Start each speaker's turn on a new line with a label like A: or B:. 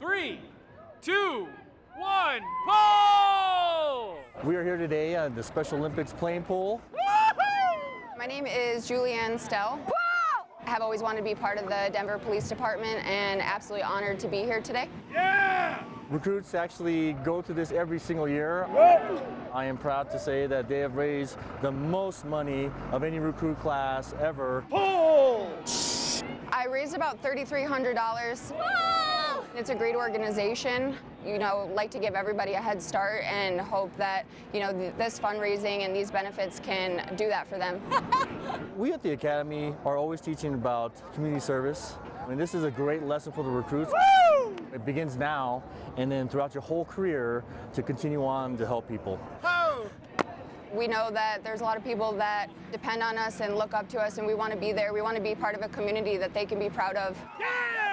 A: three, two, one, pull!
B: We are here today at the Special Olympics Plane Pull.
C: My name is Julianne Stell. I have always wanted to be part of the Denver Police Department and absolutely honored to be here today. Yeah!
B: Recruits actually go through this every single year. I am proud to say that they have raised the most money of any recruit class ever. Pull!
C: I raised about $3,300. It's a great organization. You know, like to give everybody a head start and hope that, you know, th- this fundraising and these benefits can do that for them.
B: We at the Academy are always teaching about community service. I mean, this is a great lesson for the recruits. It begins now and then throughout your whole career to continue on to help people.
C: We know that there's a lot of people that depend on us and look up to us, and we want to be there. We want to be part of a community that they can be proud of.
A: Yeah!